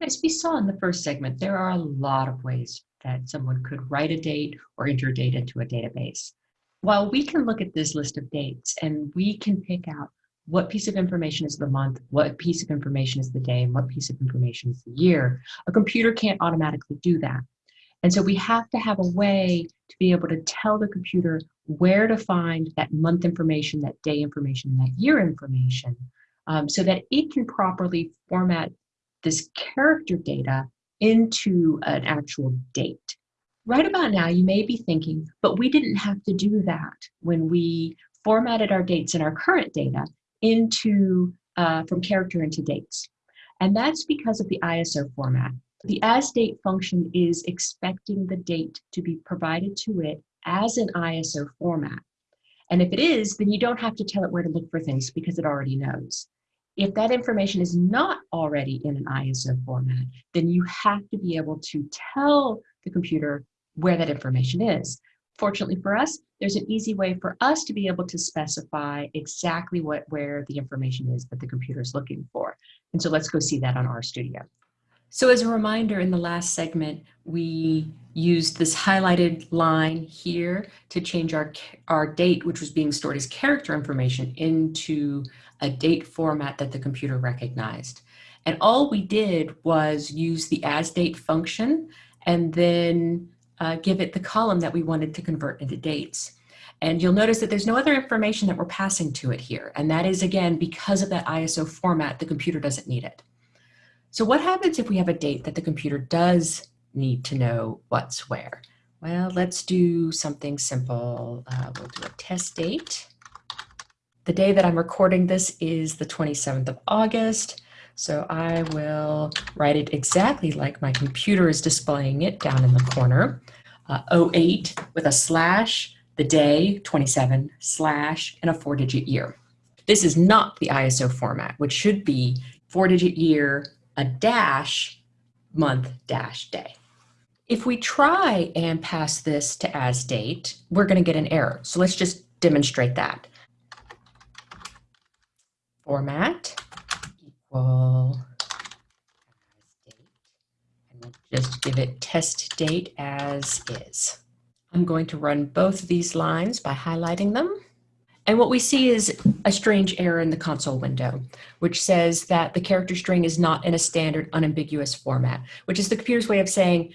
As we saw in the first segment, there are a lot of ways that someone could write a date or enter data into a database. While we can look at this list of dates and we can pick out what piece of information is the month, what piece of information is the day, and what piece of information is the year, a computer can't automatically do that. And so we have to have a way to be able to tell the computer where to find that month information, that day information, and that year information, um, so that it can properly format this character data into an actual date. Right about now, you may be thinking, but we didn't have to do that when we formatted our dates in our current data into uh, from character into dates. And that's because of the ISO format. The as date function is expecting the date to be provided to it as an ISO format. And if it is, then you don't have to tell it where to look for things because it already knows. If that information is not already in an ISO format, then you have to be able to tell the computer where that information is. Fortunately for us, there's an easy way for us to be able to specify exactly what where the information is that the computer is looking for. And so let's go see that on RStudio. So as a reminder, in the last segment, we used this highlighted line here to change our, our date, which was being stored as character information, into a date format that the computer recognized. And all we did was use the as date function and then uh, give it the column that we wanted to convert into dates. And you'll notice that there's no other information that we're passing to it here. And that is, again, because of that ISO format, the computer doesn't need it. So what happens if we have a date that the computer does need to know what's where? Well, let's do something simple. Uh, we'll do a test date. The day that I'm recording this is the 27th of August. So I will write it exactly like my computer is displaying it down in the corner. Uh, 08 with a slash, the day, 27, slash, and a four digit year. This is not the ISO format, which should be four digit year, a dash, month dash day. If we try and pass this to as date, we're going to get an error. So let's just demonstrate that. Format equal as date, and we'll just give it test date as is. I'm going to run both of these lines by highlighting them. And what we see is a strange error in the console window, which says that the character string is not in a standard unambiguous format, which is the computer's way of saying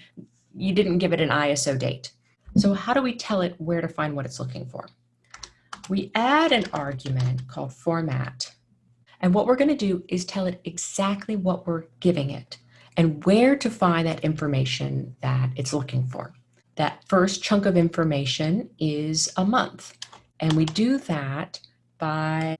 you didn't give it an ISO date. So how do we tell it where to find what it's looking for? We add an argument called format. And what we're going to do is tell it exactly what we're giving it and where to find that information that it's looking for. That first chunk of information is a month. And we do that by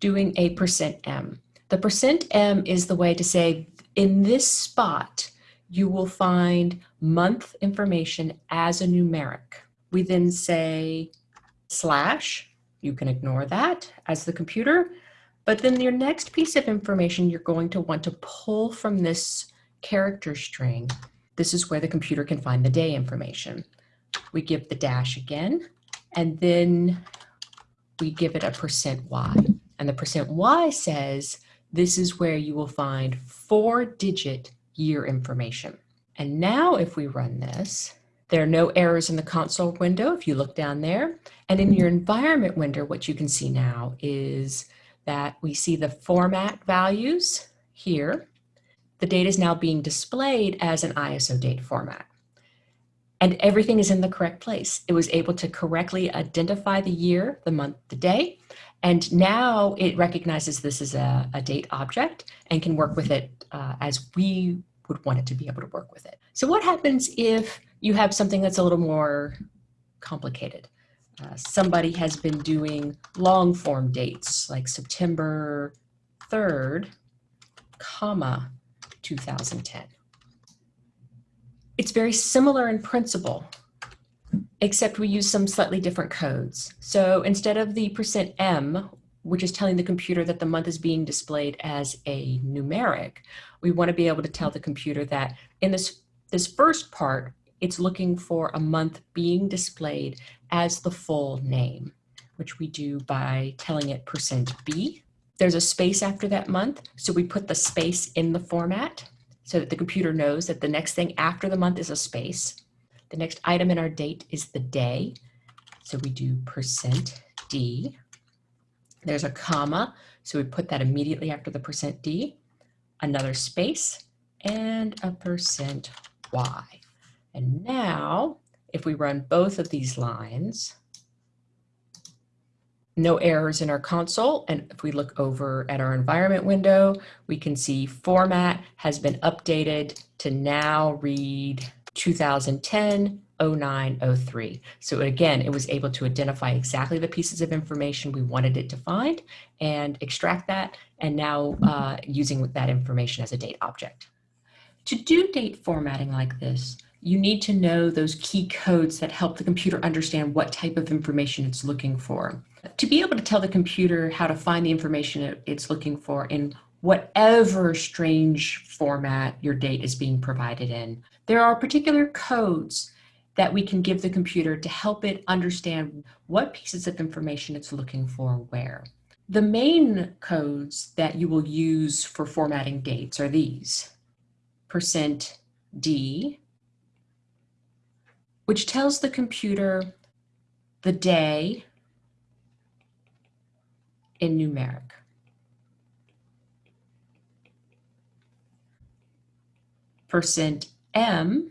doing a percent %m. The percent %m is the way to say, in this spot, you will find month information as a numeric. We then say slash, you can ignore that as the computer, but then your next piece of information you're going to want to pull from this character string. This is where the computer can find the day information. We give the dash again, and then we give it a percent %y. And the percent %y says this is where you will find four digit year information. And now if we run this, there are no errors in the console window if you look down there. And in your environment window, what you can see now is that we see the format values here. The data is now being displayed as an ISO date format and everything is in the correct place. It was able to correctly identify the year, the month, the day, and now it recognizes this as a, a date object and can work with it uh, as we would want it to be able to work with it. So what happens if you have something that's a little more complicated? Uh, somebody has been doing long form dates like September 3rd, comma, 2010. It's very similar in principle, except we use some slightly different codes. So instead of the percent %m, which is telling the computer that the month is being displayed as a numeric, we want to be able to tell the computer that in this, this first part, it's looking for a month being displayed as the full name, which we do by telling it percent %b. There's a space after that month, so we put the space in the format so that the computer knows that the next thing after the month is a space. The next item in our date is the day. So we do percent %d. There's a comma, so we put that immediately after the percent %d. Another space and a percent %y. And now, if we run both of these lines, no errors in our console. And if we look over at our environment window, we can see format has been updated to now read 2010 0903. So again, it was able to identify exactly the pieces of information we wanted it to find and extract that, and now uh, using that information as a date object. To do date formatting like this, you need to know those key codes that help the computer understand what type of information it's looking for. To be able to tell the computer how to find the information it's looking for in whatever strange format your date is being provided in, there are particular codes that we can give the computer to help it understand what pieces of information it's looking for where. The main codes that you will use for formatting dates are these. Percent %d, which tells the computer the day in numeric. %m,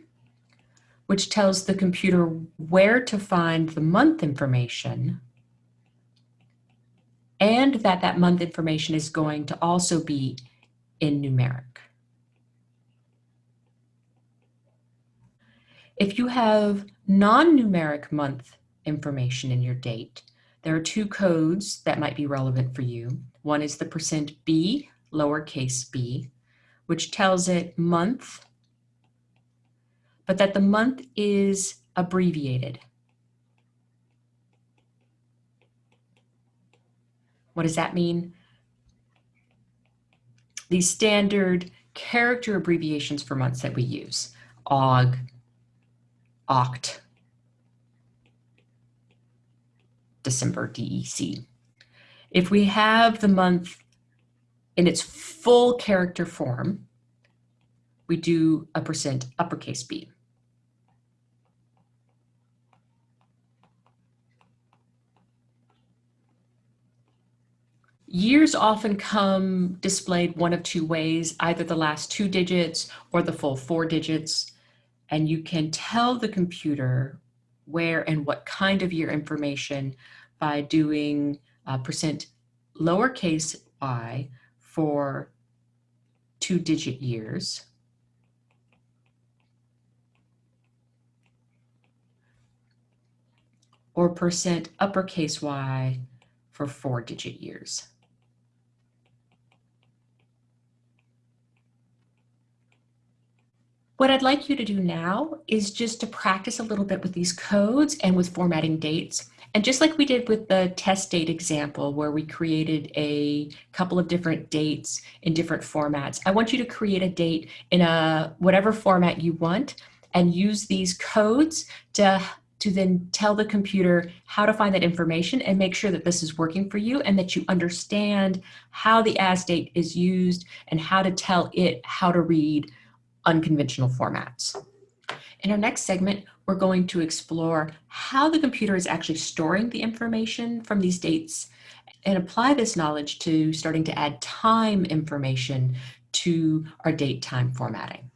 which tells the computer where to find the month information and that that month information is going to also be in numeric. If you have non-numeric month information in your date, there are two codes that might be relevant for you. One is the percent %b, lowercase b, which tells it month, but that the month is abbreviated. What does that mean? The standard character abbreviations for months that we use, AUG, oct December DEC. If we have the month in its full character form, we do a percent uppercase B. Years often come displayed one of two ways, either the last two digits or the full four digits and you can tell the computer where and what kind of year information by doing uh, percent lowercase y for two digit years. or percent uppercase y for four digit years. What I'd like you to do now is just to practice a little bit with these codes and with formatting dates. And just like we did with the test date example where we created a couple of different dates in different formats, I want you to create a date in a whatever format you want and use these codes to to then tell the computer how to find that information and make sure that this is working for you and that you understand how the as date is used and how to tell it how to read unconventional formats. In our next segment, we're going to explore how the computer is actually storing the information from these dates and apply this knowledge to starting to add time information to our date time formatting.